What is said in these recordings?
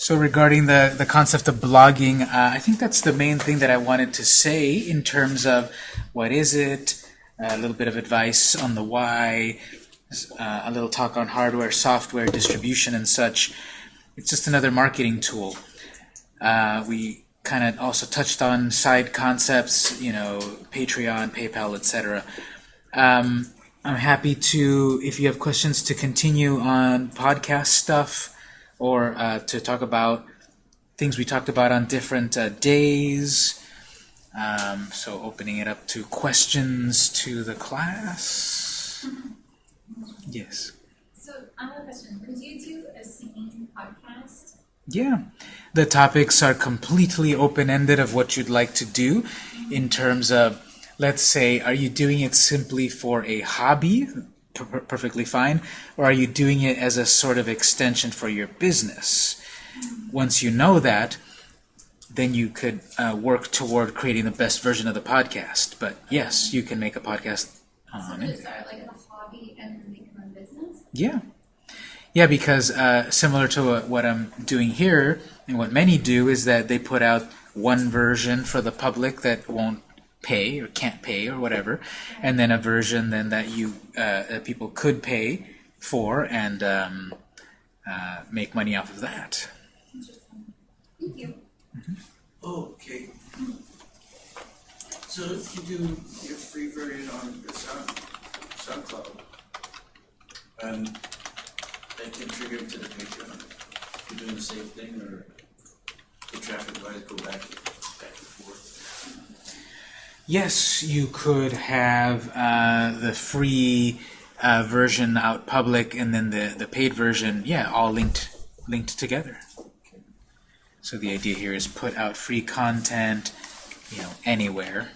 So regarding the, the concept of blogging, uh, I think that's the main thing that I wanted to say in terms of what is it, a little bit of advice on the why, uh, a little talk on hardware, software, distribution, and such. It's just another marketing tool. Uh, we kind of also touched on side concepts, you know, Patreon, PayPal, etc. Um, I'm happy to, if you have questions, to continue on podcast stuff or uh, to talk about things we talked about on different uh, days. Um, so opening it up to questions to the class. Yes. So I have a question. Could you do a singing podcast? Yeah. The topics are completely open-ended of what you'd like to do in terms of, let's say, are you doing it simply for a hobby? Per perfectly fine, or are you doing it as a sort of extension for your business? Once you know that, then you could uh, work toward creating the best version of the podcast. But yes, you can make a podcast on so it. start like a hobby and a business? Yeah. Yeah, because uh, similar to what I'm doing here, and what many do, is that they put out one version for the public that won't pay or can't pay or whatever, and then a version then that you uh, that people could pay for and um, uh, make money off of that. Thank you. Mm -hmm. okay. So if you do your free version on the Sound SoundCloud, um, that can trigger to the Patreon. You're doing the same thing, or the traffic light go back back and forth. Yes, you could have uh, the free uh, version out public and then the, the paid version, yeah, all linked linked together. So the idea here is put out free content, you know, anywhere.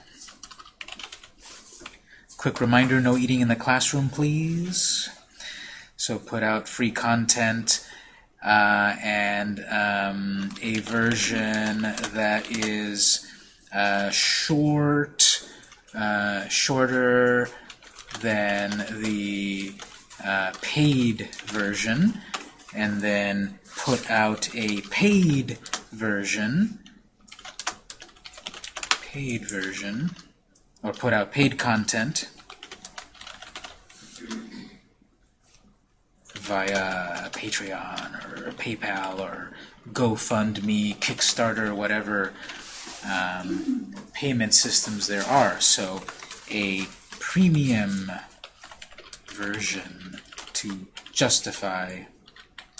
Quick reminder, no eating in the classroom, please. So put out free content uh, and um, a version that is uh, short, uh, shorter than the uh, paid version, and then put out a paid version, paid version, or put out paid content via Patreon or PayPal or GoFundMe, Kickstarter, whatever um, payment systems there are. So a premium version to justify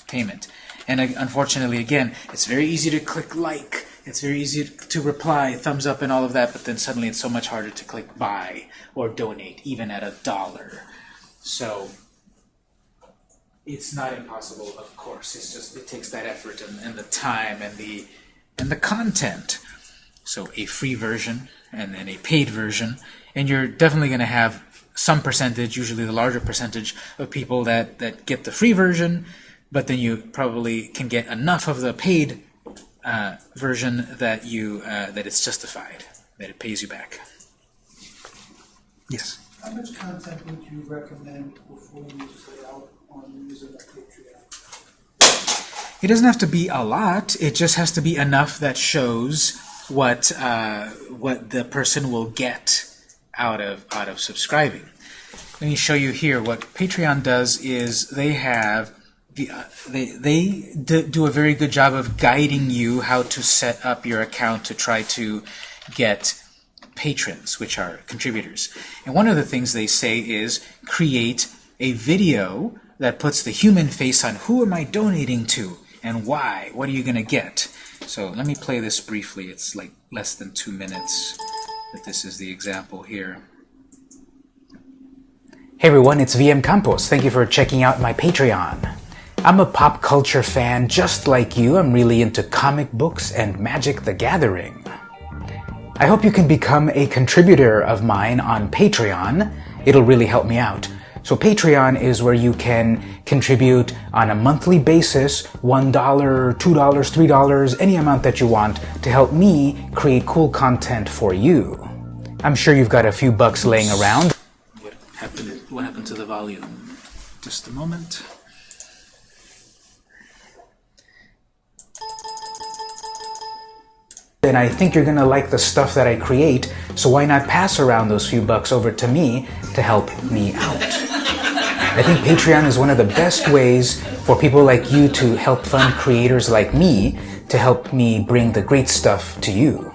payment. And uh, unfortunately, again, it's very easy to click like, it's very easy to reply, thumbs up and all of that, but then suddenly it's so much harder to click buy or donate, even at a dollar. So it's not impossible, of course. It's just it takes that effort and, and the time and the and the content. So a free version and then a paid version. And you're definitely going to have some percentage, usually the larger percentage, of people that, that get the free version, but then you probably can get enough of the paid uh, version that you uh, that it's justified, that it pays you back. Yes? How much content would you recommend before you set out on using Patreon? It doesn't have to be a lot. It just has to be enough that shows what uh, what the person will get out of out of subscribing. Let me show you here what Patreon does is they have the, uh, they they do a very good job of guiding you how to set up your account to try to get patrons, which are contributors. And one of the things they say is create a video that puts the human face on who am I donating to and why? What are you going to get? So let me play this briefly. It's like less than two minutes, but this is the example here. Hey everyone, it's VM Campos. Thank you for checking out my Patreon. I'm a pop culture fan just like you. I'm really into comic books and Magic the Gathering. I hope you can become a contributor of mine on Patreon. It'll really help me out. So Patreon is where you can contribute on a monthly basis, $1, $2, $3, any amount that you want to help me create cool content for you. I'm sure you've got a few bucks laying around. What happened, what happened to the volume? Just a moment. and I think you're gonna like the stuff that I create, so why not pass around those few bucks over to me to help me out? I think Patreon is one of the best ways for people like you to help fund creators like me to help me bring the great stuff to you.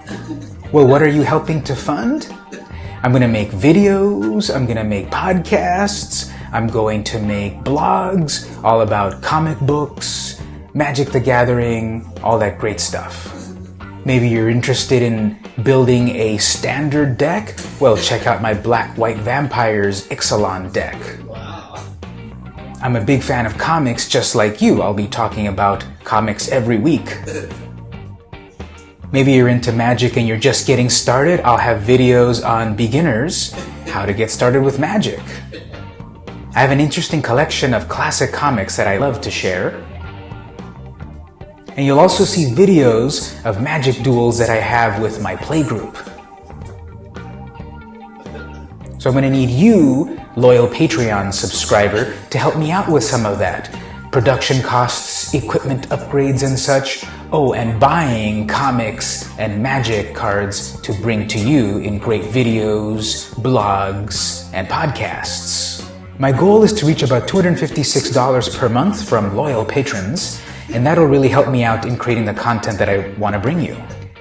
Well, what are you helping to fund? I'm going to make videos, I'm going to make podcasts, I'm going to make blogs all about comic books, Magic the Gathering, all that great stuff. Maybe you're interested in building a standard deck? Well, check out my Black White Vampires Ixalan deck. I'm a big fan of comics just like you. I'll be talking about comics every week. Maybe you're into magic and you're just getting started. I'll have videos on beginners, how to get started with magic. I have an interesting collection of classic comics that I love to share. And you'll also see videos of magic duels that I have with my playgroup. So I'm going to need you, loyal Patreon subscriber, to help me out with some of that. Production costs, equipment upgrades and such. Oh, and buying comics and magic cards to bring to you in great videos, blogs, and podcasts. My goal is to reach about $256 per month from loyal patrons, and that'll really help me out in creating the content that I want to bring you.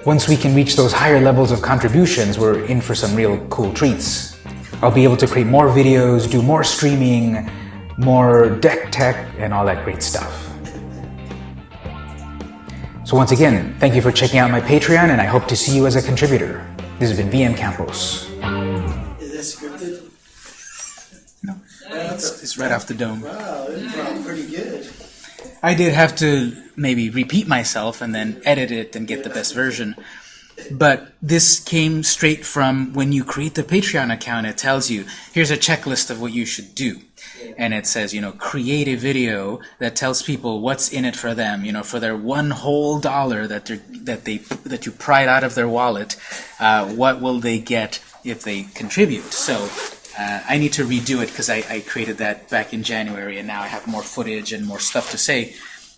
Once we can reach those higher levels of contributions, we're in for some real cool treats. I'll be able to create more videos, do more streaming, more deck tech, and all that great stuff. So once again, thank you for checking out my Patreon, and I hope to see you as a contributor. This has been VM Campos. Is that scripted? No, it's, it's right off the dome. Wow, it sounds pretty good. I did have to maybe repeat myself and then edit it and get the best version. But this came straight from when you create the Patreon account, it tells you, here's a checklist of what you should do. And it says, you know, create a video that tells people what's in it for them, you know, for their one whole dollar that that they that you pried out of their wallet, uh, what will they get if they contribute? So uh, I need to redo it because I, I created that back in January, and now I have more footage and more stuff to say.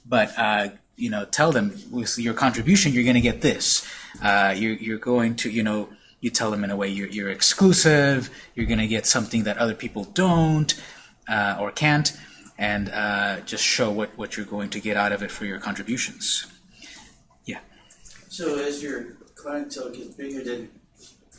But uh, you know, tell them with your contribution, you're going to get this. Uh, you're you're going to, you know, you tell them in a way you're you're exclusive. You're going to get something that other people don't uh, or can't, and uh, just show what what you're going to get out of it for your contributions. Yeah. So as your clientele gets bigger, then,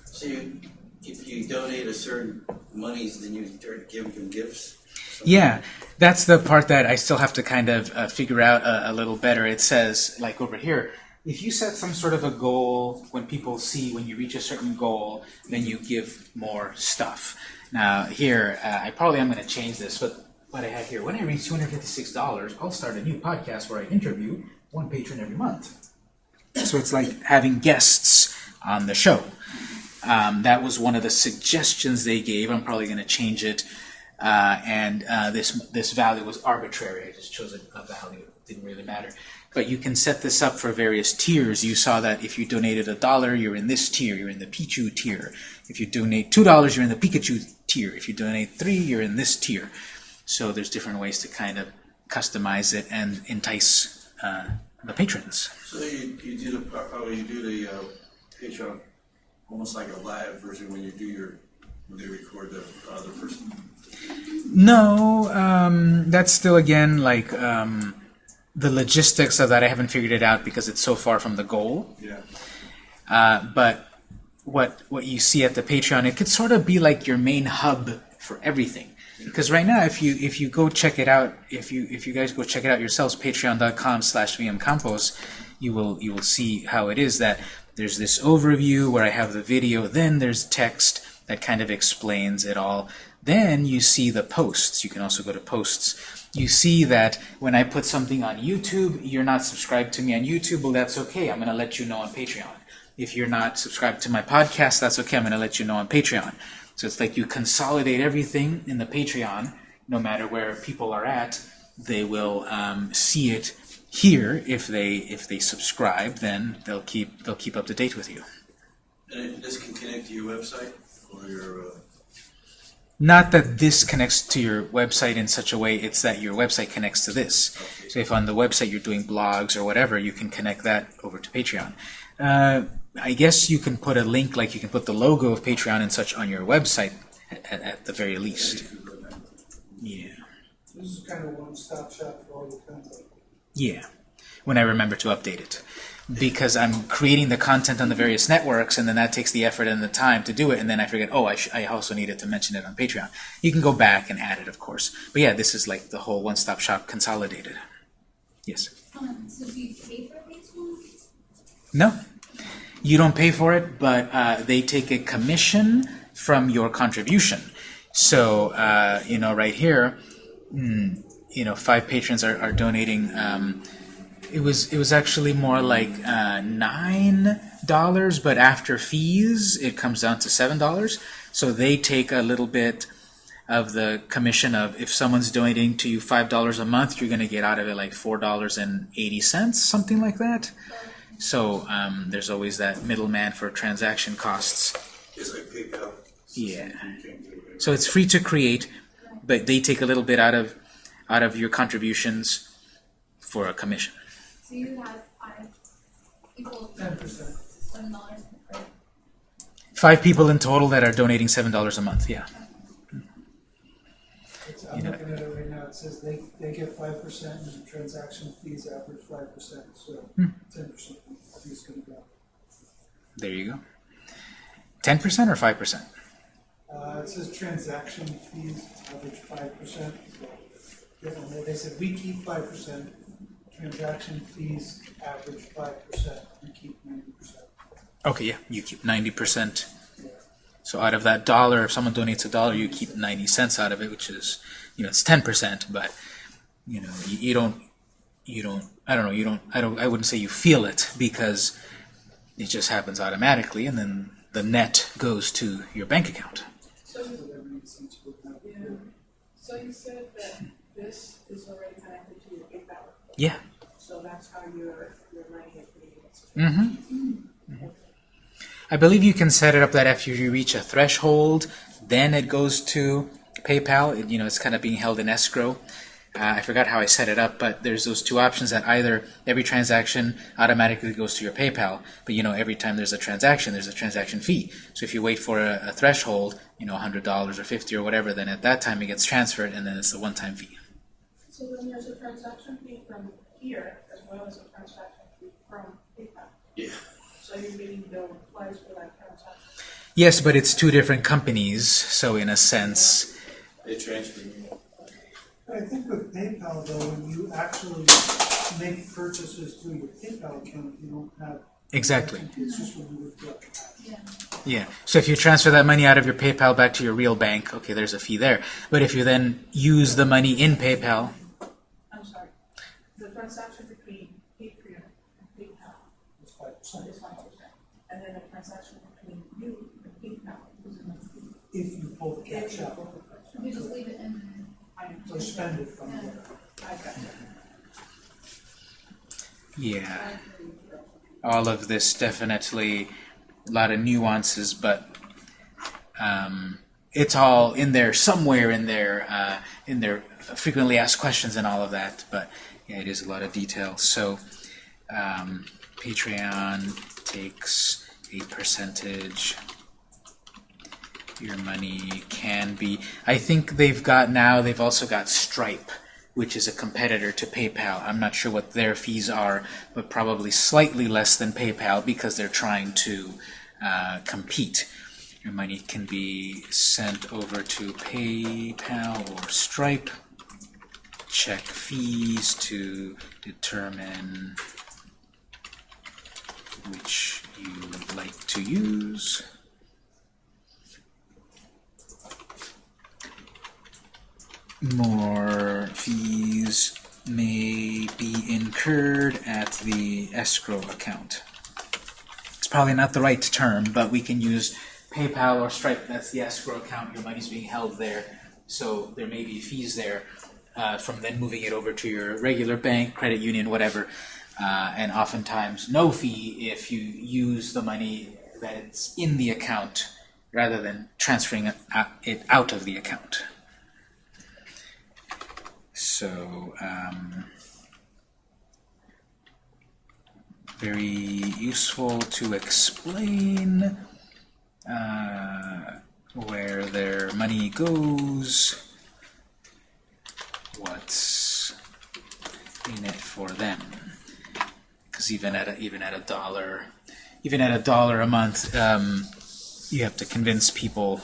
so you, if you donate a certain monies, then you start giving them gifts? Yeah, that's the part that I still have to kind of uh, figure out a, a little better. It says, like over here, if you set some sort of a goal, when people see when you reach a certain goal, then you give more stuff. Now here, uh, I probably am going to change this, but what I have here, when I reach $256, I'll start a new podcast where I interview one patron every month. So it's like having guests on the show. Um, that was one of the suggestions they gave. I'm probably going to change it. Uh, and uh, this this value was arbitrary. I just chose a, a value. It didn't really matter. But you can set this up for various tiers. You saw that if you donated a dollar, you're in this tier. You're in the Pichu tier. If you donate two dollars, you're in the Pikachu tier. If you donate three, you're in this tier. So there's different ways to kind of customize it and entice uh, the patrons. So you, you do the, oh, you do the, uh, Patreon, almost like a live version when you do your, when they record the other person? No, um, that's still again like um, the logistics of that. I haven't figured it out because it's so far from the goal. Yeah. Uh, but what what you see at the Patreon, it could sort of be like your main hub for everything. Because right now, if you if you go check it out, if you if you guys go check it out yourselves, Patreon.com/slash vmcampos, you will you will see how it is that there's this overview where I have the video, then there's text that kind of explains it all. Then you see the posts. You can also go to posts. You see that when I put something on YouTube, you're not subscribed to me on YouTube. Well, that's okay. I'm going to let you know on Patreon. If you're not subscribed to my podcast, that's okay. I'm going to let you know on Patreon. So it's like you consolidate everything in the Patreon, no matter where people are at, they will um, see it here. If they if they subscribe, then they'll keep they'll keep up to date with you. And this can connect to your website or your, uh, Not that this connects to your website in such a way, it's that your website connects to this. So if on the website you're doing blogs or whatever, you can connect that over to Patreon. Uh, I guess you can put a link, like you can put the logo of Patreon and such on your website at, at the very least. Yeah. This is kind of one-stop shop for all your content. Yeah, when I remember to update it. Because I'm creating the content on the various networks, and then that takes the effort and the time to do it, and then I forget, oh, I, sh I also needed to mention it on Patreon. You can go back and add it, of course. But yeah, this is like the whole one-stop shop consolidated. Yes? Um, so do you pay for Patreon? No. You don't pay for it, but uh, they take a commission from your contribution. So, uh, you know, right here, mm, you know, five patrons are, are donating. Um, it was it was actually more like uh, nine dollars, but after fees, it comes down to seven dollars. So they take a little bit of the commission of if someone's donating to you five dollars a month, you're going to get out of it like four dollars and eighty cents, something like that. So um, there's always that middleman for transaction costs. It's like PayPal. Yeah. You can't do it. So it's free to create, but they take a little bit out of out of your contributions for a commission. So you have five people, Ten percent. seven dollars. Five people in total that are donating seven dollars a month. Yeah. It's, I'm You know- looking at it right now, it says they, they get five percent and the transaction fees average five percent, so Hmm. ten percent is gonna go. There you go. Ten percent or five percent? Uh, it says transaction fees average five percent, so, yeah, they- they said we keep five percent, transaction fees average five percent, we keep ninety percent. Okay, yeah. You keep ninety percent. So out of that dollar, if someone donates a dollar, you keep ninety cents out of it, which is, you know, it's ten percent. But you know, you, you don't, you don't. I don't know. You don't. I don't. I wouldn't say you feel it because it just happens automatically, and then the net goes to your bank account. So that makes sense with that. Yeah. So you said that this is already connected to your PayPal, Yeah. Your, your being exchanged. Mm-hmm. I believe you can set it up that after you reach a threshold, then it goes to PayPal. It, you know, it's kind of being held in escrow. Uh, I forgot how I set it up, but there's those two options that either every transaction automatically goes to your PayPal, but you know, every time there's a transaction, there's a transaction fee. So if you wait for a, a threshold, you know, $100 or 50 or whatever, then at that time it gets transferred and then it's a one-time fee. So then there's a transaction fee from here well as a transaction fee from PayPal. Yeah. So you're getting billed twice for that transaction. Yes, but it's two different companies, so in a sense, They transfer me. I think with PayPal though, when you actually make purchases through your PayPal account, you don't have. exactly. It's just when you withdraw. Yeah. Yeah. So if you transfer that money out of your PayPal back to your real bank, okay, there's a fee there. But if you then use the money in PayPal, I'm sorry. The transaction between Patreon and PayPal It's five percent. is five percent. And then the transaction between you and PayPal is another fee. If you pull the cash out, You just leave it in. I or spend it from there. I got it. yeah, all of this definitely a lot of nuances, but um, it's all in there somewhere in there uh, in their frequently asked questions and all of that. But yeah, it is a lot of detail. So um, Patreon takes a percentage. Your money can be. I think they've got now. They've also got Stripe, which is a competitor to PayPal. I'm not sure what their fees are, but probably slightly less than PayPal because they're trying to uh, compete. Your money can be sent over to PayPal or Stripe. Check fees to determine which you would like to use. More fees may be incurred at the escrow account. It's probably not the right term, but we can use PayPal or Stripe. That's the escrow account. Your money's being held there, so there may be fees there uh, from then moving it over to your regular bank, credit union, whatever. Uh, and oftentimes no fee if you use the money that's in the account rather than transferring it it out of the account. So um, very useful to explain uh, where their money goes, what's in it for them. Because even at a, even at a dollar, even at a dollar a month, um, you have to convince people.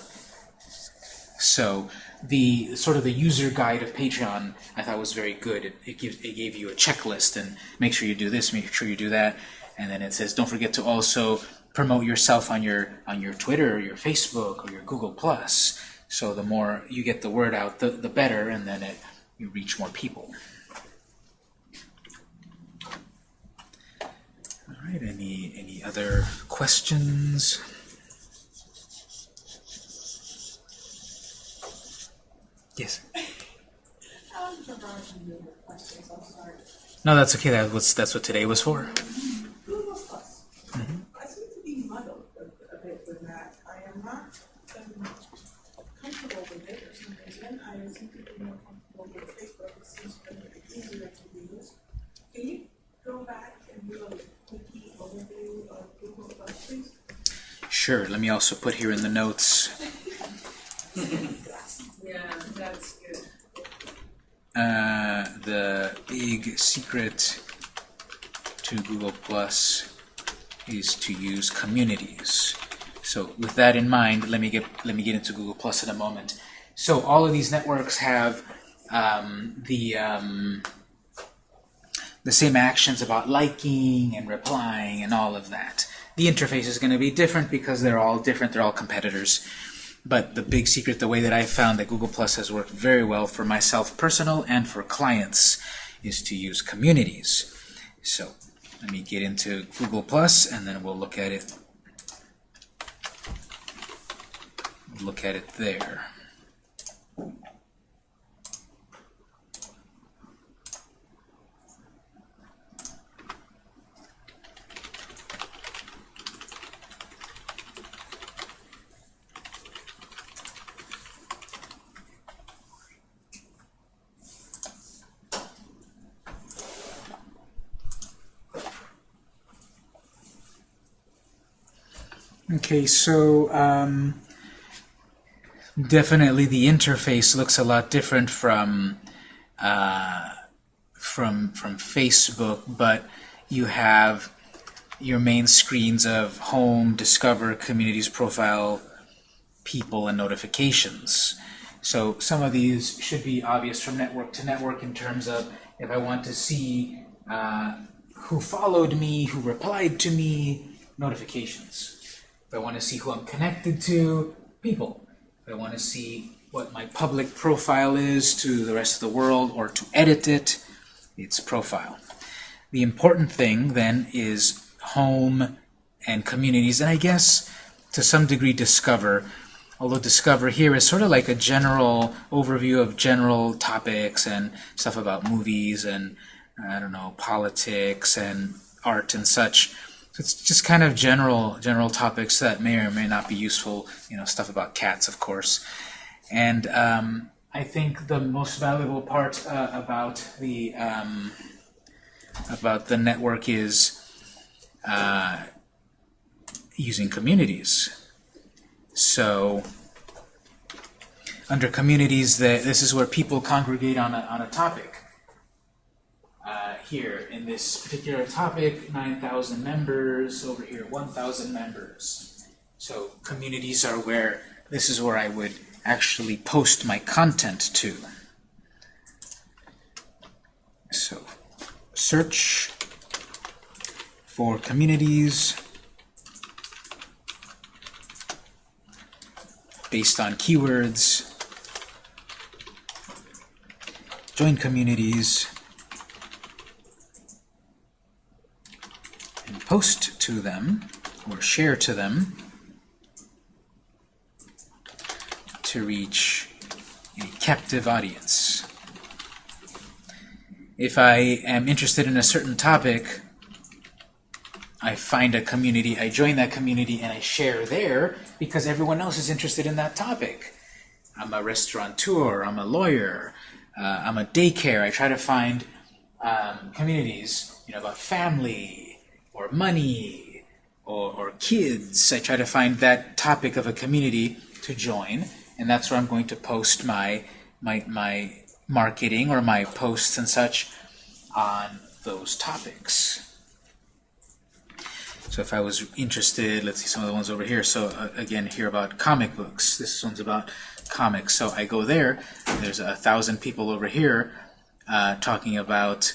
So the sort of the user guide of Patreon I thought was very good. It, it gives it gave you a checklist and make sure you do this, make sure you do that, and then it says don't forget to also promote yourself on your on your Twitter or your Facebook or your Google Plus. So the more you get the word out, the, the better, and then it you reach more people. All right. Any any other questions? Yes. Um, regarding your questions, I'm sorry. No, that's okay. That was that's what today was for. Google Plus. I seem to be muddled a, a bit with that. I am not um, comfortable with it for some reason. I seem to be more comfortable with Facebook. It seems to be easier to use. Can you go back and do a quick overview of Google Plus, please? Sure. Let me also put here in the notes. Yeah, that's good. Uh, the big secret to Google Plus is to use communities. So with that in mind, let me get let me get into Google Plus in a moment. So all of these networks have um, the um, the same actions about liking and replying and all of that. The interface is going to be different because they're all different. They're all competitors. But the big secret, the way that I found that Google Plus has worked very well for myself personal and for clients is to use communities. So let me get into Google Plus and then we'll look at it look at it there. Okay, so um, definitely the interface looks a lot different from uh, from from Facebook, but you have your main screens of home, discover, communities, profile, people, and notifications. So some of these should be obvious from network to network in terms of if I want to see uh, who followed me, who replied to me, notifications. If I want to see who I'm connected to, people. If I want to see what my public profile is to the rest of the world or to edit it, it's profile. The important thing then is home and communities, and I guess to some degree discover, although discover here is sort of like a general overview of general topics and stuff about movies and I don't know, politics and art and such. It's just kind of general general topics that may or may not be useful, you know, stuff about cats, of course. And um, I think the most valuable part uh, about the um, about the network is uh, using communities. So under communities, that this is where people congregate on a, on a topic. Uh, here, in this particular topic, 9,000 members, over here, 1,000 members. So communities are where, this is where I would actually post my content to. So search for communities based on keywords, join communities, and post to them or share to them to reach a captive audience. If I am interested in a certain topic, I find a community, I join that community, and I share there because everyone else is interested in that topic. I'm a restaurateur, I'm a lawyer, uh, I'm a daycare. I try to find um, communities, you know, about family, or money or, or kids. I try to find that topic of a community to join, and that's where I'm going to post my my my marketing or my posts and such on those topics. So if I was interested, let's see some of the ones over here. So uh, again, here about comic books. This one's about comics. So I go there. There's a thousand people over here uh, talking about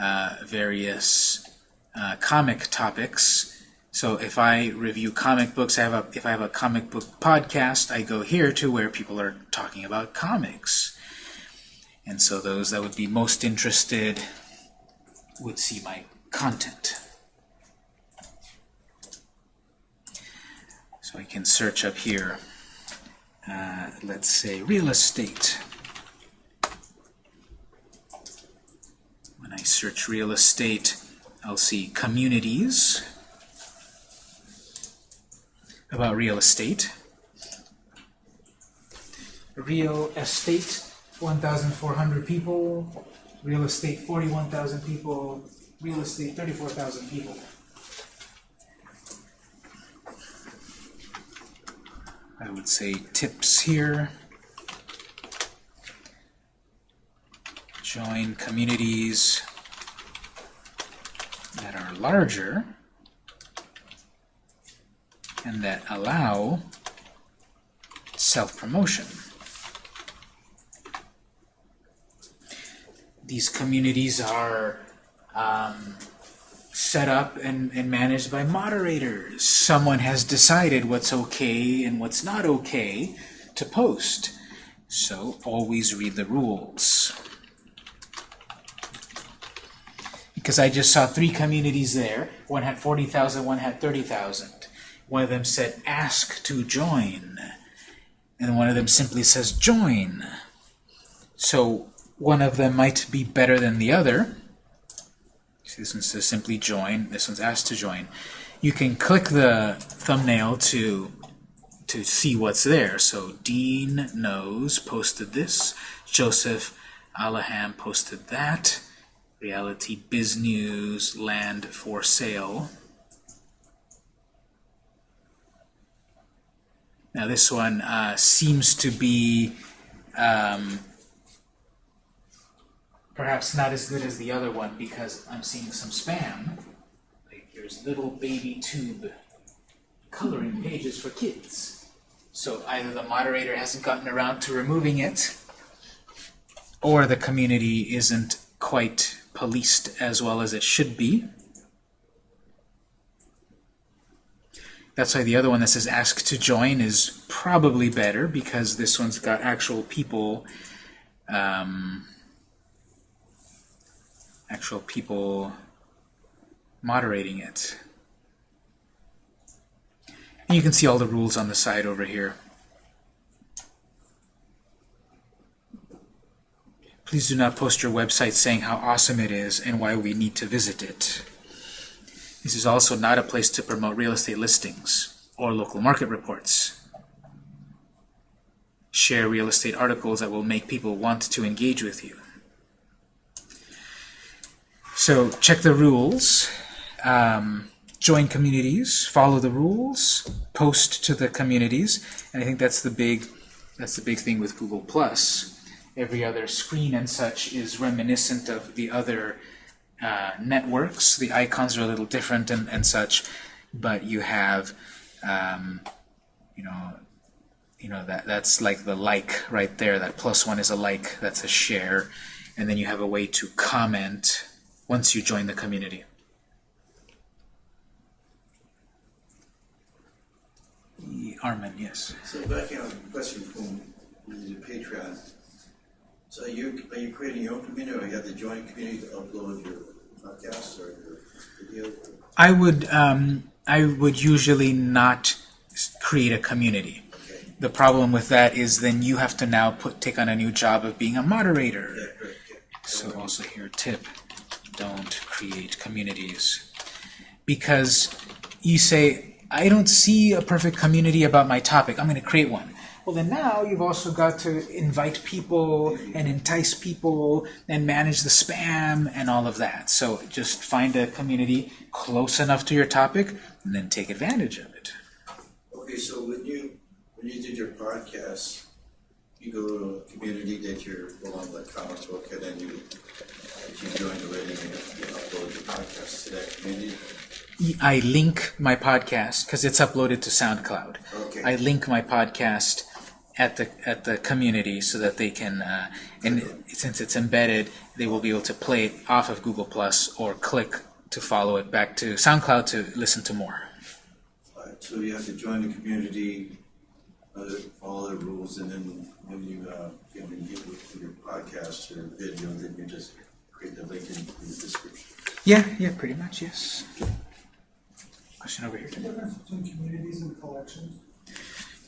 uh, various uh, comic topics. So if I review comic books, I have a if I have a comic book podcast, I go here to where people are talking about comics. And so those that would be most interested would see my content. So I can search up here. Uh, let's say real estate. When I search real estate, I'll see communities about real estate. Real estate, 1,400 people. Real estate, 41,000 people. Real estate, 34,000 people. I would say tips here. Join communities that are larger and that allow self-promotion. These communities are um, set up and, and managed by moderators. Someone has decided what's okay and what's not okay to post. So always read the rules. Because I just saw three communities there. One had 40,000, one had 30,000. One of them said, ask to join. And one of them simply says, join. So one of them might be better than the other. See, this one says simply join. This one's asked to join. You can click the thumbnail to to see what's there. So Dean knows posted this. Joseph Alaham posted that. Realty Biz News land for sale. Now this one uh, seems to be um, perhaps not as good as the other one because I'm seeing some spam. Like here's little baby tube coloring pages for kids. So either the moderator hasn't gotten around to removing it, or the community isn't quite policed as well as it should be. That's why the other one that says ask to join is probably better because this one's got actual people um, actual people moderating it. And you can see all the rules on the side over here. Please do not post your website saying how awesome it is and why we need to visit it. This is also not a place to promote real estate listings or local market reports. Share real estate articles that will make people want to engage with you. So check the rules, um, join communities, follow the rules, post to the communities, and I think that's the big that's the big thing with Google Plus. Every other screen and such is reminiscent of the other uh, networks. The icons are a little different and, and such, but you have um, you know you know that that's like the like right there. That plus one is a like. That's a share, and then you have a way to comment once you join the community. Armin, yes. So back on the question from the Patreon. So you, are you creating your own community or you have the joint community to upload your podcasts or your video? I would um, I would usually not create a community. Okay. The problem with that is then you have to now put take on a new job of being a moderator. Yeah, great. yeah. So also here, tip, don't create communities. Because you say, I don't see a perfect community about my topic. I'm going to create one. Well, then now you've also got to invite people and entice people and manage the spam and all of that. So just find a community close enough to your topic and then take advantage of it. Okay, so when you, when you did your podcast, you go to a community that you're along the comic book and then you, you joined already and you upload your podcast to that community? I link my podcast because it's uploaded to SoundCloud. Okay. I link my podcast at the at the community so that they can, uh, and since it's embedded, they will be able to play it off of Google Plus or click to follow it back to SoundCloud to listen to more. Alright, so you have to join the community, uh, follow the rules, and then when you, uh, you know, when you get your podcast or video, then you just create the link in, in the description. Yeah, yeah, pretty much, yes. Question over here. The difference between communities and collections?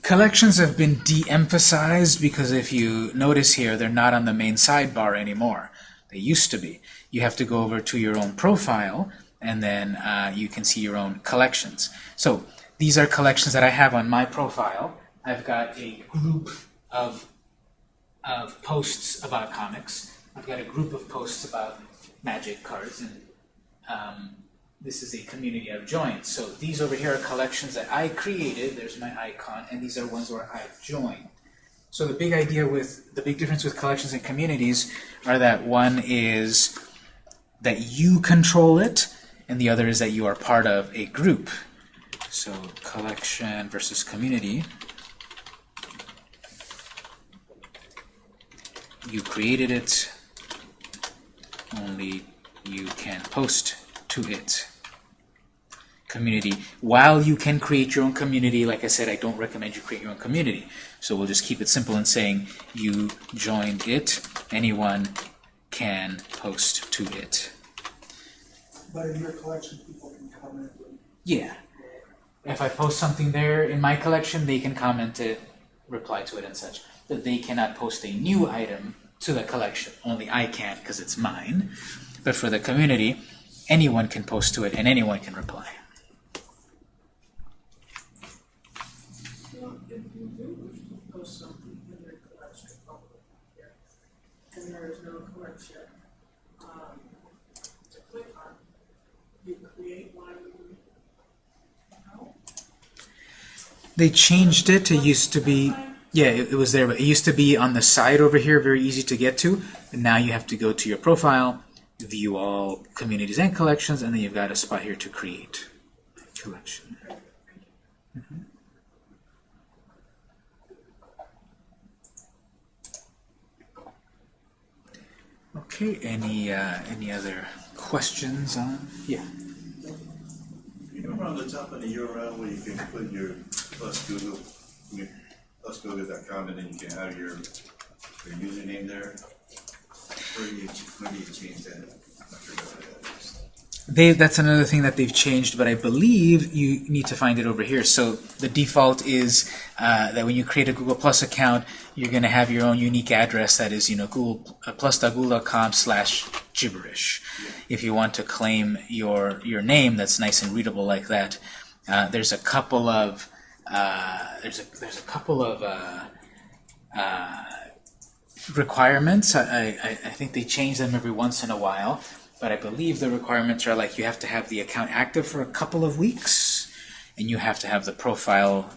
Collections have been de-emphasized because if you notice here, they're not on the main sidebar anymore. They used to be. You have to go over to your own profile, and then uh, you can see your own collections. So these are collections that I have on my profile. I've got a group of, of posts about comics. I've got a group of posts about magic cards, and um, this is a community I've joined. So these over here are collections that I created. There's my icon, and these are ones where I've joined. So the big idea with the big difference with collections and communities are that one is that you control it, and the other is that you are part of a group. So collection versus community. You created it, only you can post to it. Community. While you can create your own community, like I said, I don't recommend you create your own community. So we'll just keep it simple and saying you joined it, anyone can post to it. But in your collection, people can comment. Yeah. If I post something there in my collection, they can comment it, reply to it and such. But they cannot post a new item to the collection. Only I can because it's mine. But for the community, anyone can post to it and anyone can reply. They changed it. It used to be, yeah, it, it was there, but it used to be on the side over here, very easy to get to. And now you have to go to your profile, view all communities and collections, and then you've got a spot here to create a collection. Mhm. Okay, any uh, any other questions on? Yeah. You remember on the top of the URL where you can put your plus Google, plus Google.com and then you can have your, your username there? They, that's another thing that they've changed, but I believe you need to find it over here. So the default is uh, that when you create a Google Plus account, you're going to have your own unique address that is, you know, Google uh, slash gibberish. If you want to claim your your name that's nice and readable like that, uh, there's a couple of uh, there's a there's a couple of uh, uh, requirements. I, I, I think they change them every once in a while, but I believe the requirements are like you have to have the account active for a couple of weeks, and you have to have the profile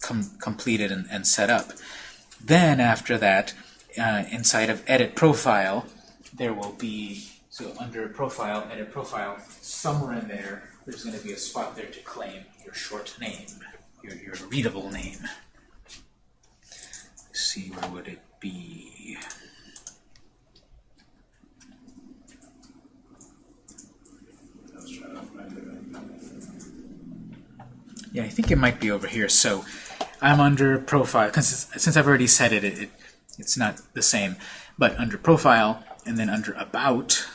com completed and, and set up. Then after that, uh, inside of Edit Profile, there will be, so under Profile, Edit Profile, somewhere in there, there's going to be a spot there to claim your short name, your, your readable name. Let's see, where would it it. Yeah, I think it might be over here. So I'm under profile, because since I've already said it, it, it, it's not the same. But under profile, and then under about,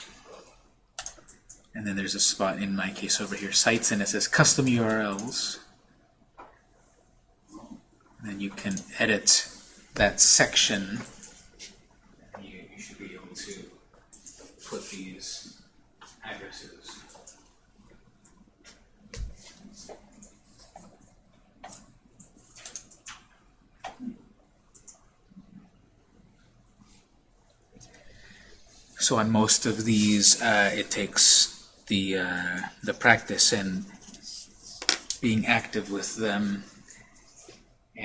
and then there's a spot in my case over here, sites, and it says custom URLs. And then you can edit that section. You, you should be able to put these addresses. So on most of these, uh, it takes the uh, the practice and being active with them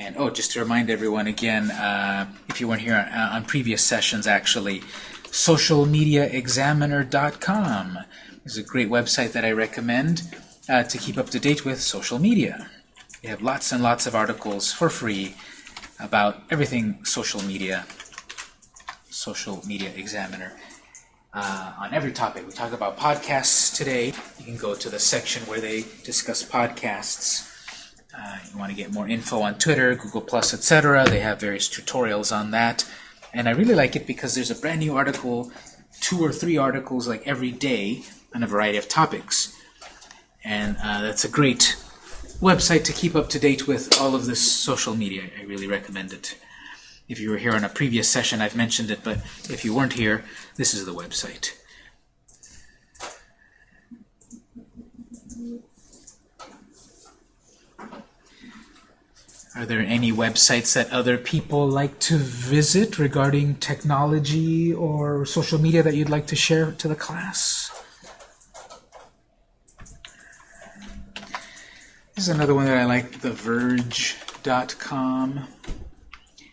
and oh, just to remind everyone again, uh, if you weren't here on, on previous sessions, actually, socialmediaexaminer.com is a great website that I recommend uh, to keep up to date with social media. You have lots and lots of articles for free about everything social media. Social Media Examiner. Uh, on every topic. We talk about podcasts today. You can go to the section where they discuss podcasts. Uh, you want to get more info on Twitter, Google Plus, etc. They have various tutorials on that. And I really like it because there's a brand new article, two or three articles like every day on a variety of topics. And uh, that's a great website to keep up to date with all of this social media. I really recommend it. If you were here on a previous session, I've mentioned it, but if you weren't here, this is the website. Are there any websites that other people like to visit regarding technology or social media that you'd like to share to the class? This is another one that I like, TheVerge.com.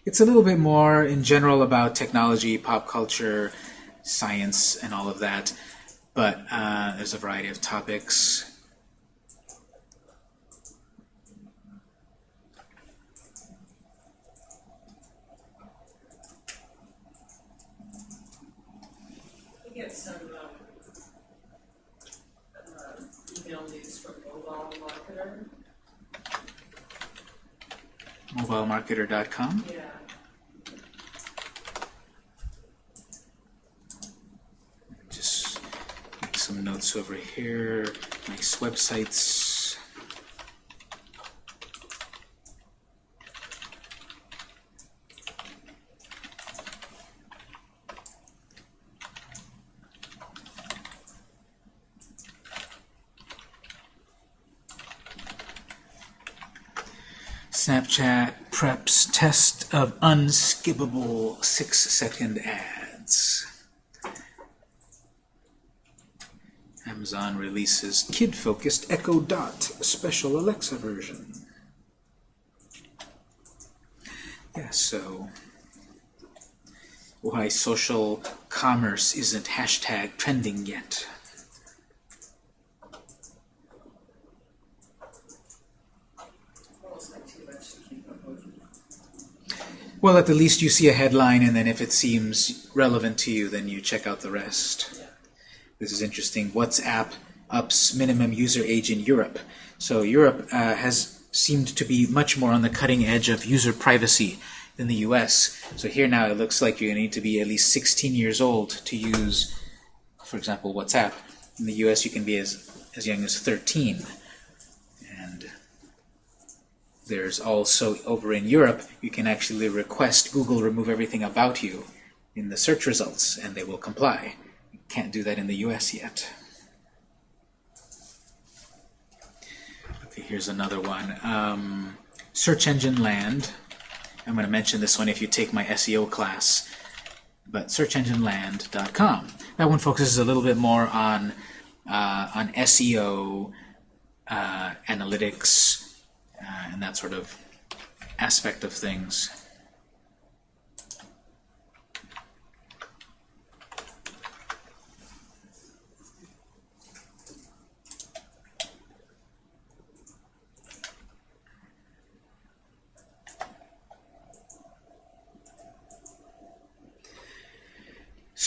It's a little bit more in general about technology, pop culture, science, and all of that, but uh, there's a variety of topics. We get some, um, uh, email news from Mobile Marketer. Mobilemarketer.com. Just make some notes over here. Nice websites. Snapchat preps test of unskippable six-second ads. Amazon releases kid-focused Echo Dot special Alexa version. Yeah, so why social commerce isn't hashtag trending yet. Almost like too much to keep up with. Well, at the least you see a headline, and then if it seems relevant to you, then you check out the rest. Yeah. This is interesting. WhatsApp ups minimum user age in Europe. So Europe uh, has seemed to be much more on the cutting edge of user privacy than the US. So here now it looks like you need to be at least 16 years old to use, for example, WhatsApp. In the US you can be as, as young as 13. There's also, over in Europe, you can actually request Google remove everything about you in the search results, and they will comply. You can't do that in the US yet. Okay, here's another one. Um, search engine land. I'm going to mention this one if you take my SEO class. But searchengineland.com. That one focuses a little bit more on uh, on SEO, uh, analytics, uh, and that sort of aspect of things.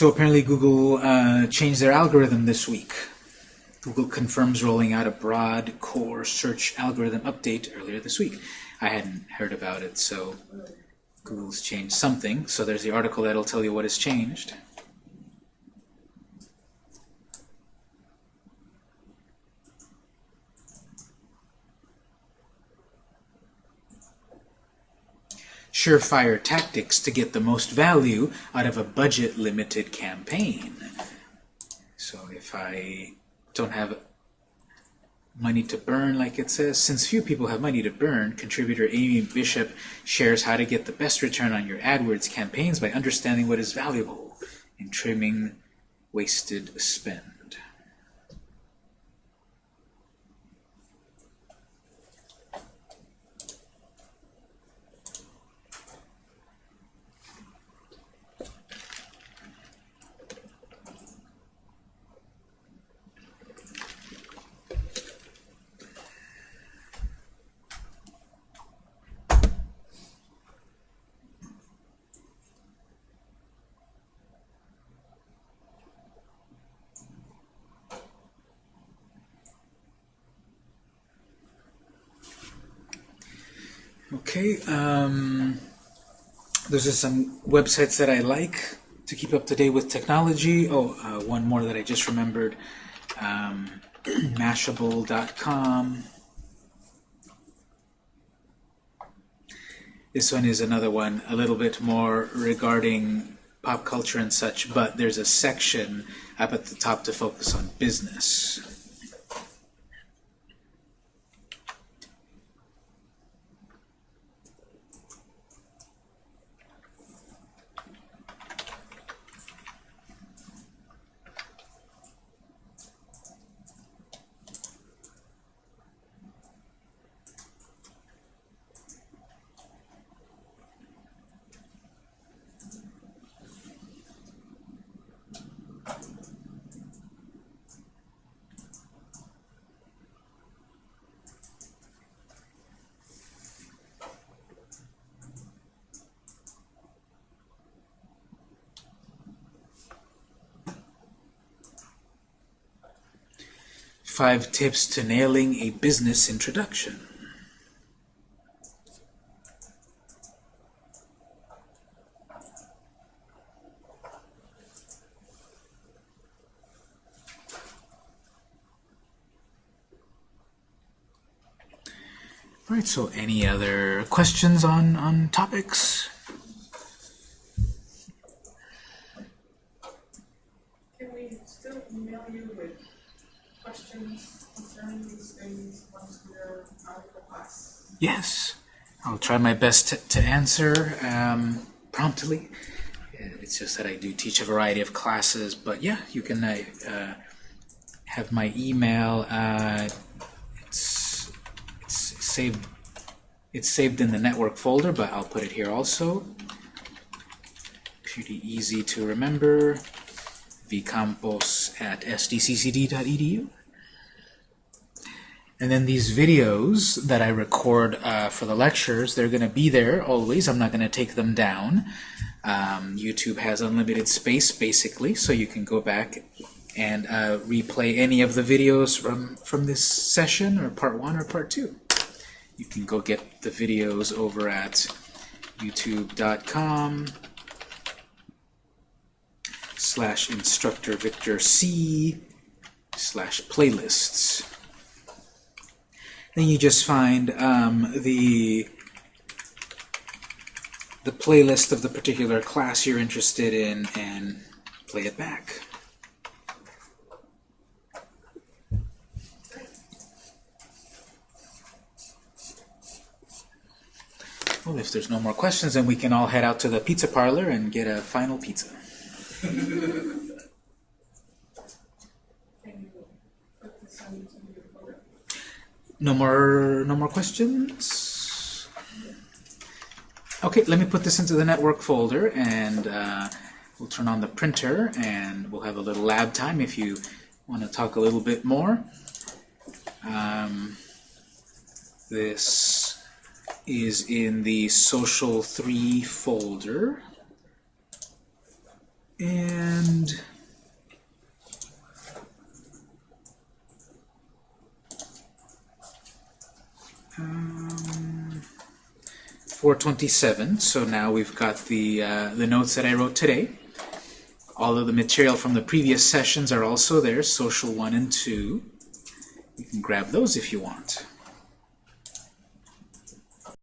So apparently Google uh, changed their algorithm this week. Google confirms rolling out a broad core search algorithm update earlier this week. I hadn't heard about it, so Google's changed something. So there's the article that'll tell you what has changed. surefire tactics to get the most value out of a budget-limited campaign. So if I don't have money to burn, like it says, since few people have money to burn, contributor Amy Bishop shares how to get the best return on your AdWords campaigns by understanding what is valuable and trimming wasted spend. Okay, um, those are some websites that I like to keep up to date with technology. Oh, uh, one more that I just remembered, um, Mashable.com. This one is another one, a little bit more regarding pop culture and such, but there's a section up at the top to focus on business. Five tips to nailing a business introduction. All right, so any other questions on, on topics? Can we still email you with questions concerning these things once we're out of the class? Yes, I'll try my best to, to answer um, promptly. It's just that I do teach a variety of classes, but yeah, you can uh, uh, have my email. Uh, it's, it's saved. It's saved in the network folder, but I'll put it here also. Pretty easy to remember. vcampos at sdccd.edu. And then these videos that I record uh, for the lectures, they're going to be there always. I'm not going to take them down. Um, YouTube has unlimited space, basically, so you can go back and uh, replay any of the videos from, from this session, or part one or part two. You can go get the videos over at youtube.com slash instructor Victor C slash playlists. Then you just find um, the the playlist of the particular class you're interested in and play it back. Well, if there's no more questions, then we can all head out to the pizza parlor and get a final pizza. Can you put this on your folder? No more, no more questions? Okay, let me put this into the network folder and uh, we'll turn on the printer and we'll have a little lab time if you want to talk a little bit more. Um, this is in the Social 3 folder. And um, 427. So now we've got the uh, the notes that I wrote today. All of the material from the previous sessions are also there, social 1 and 2. You can grab those if you want.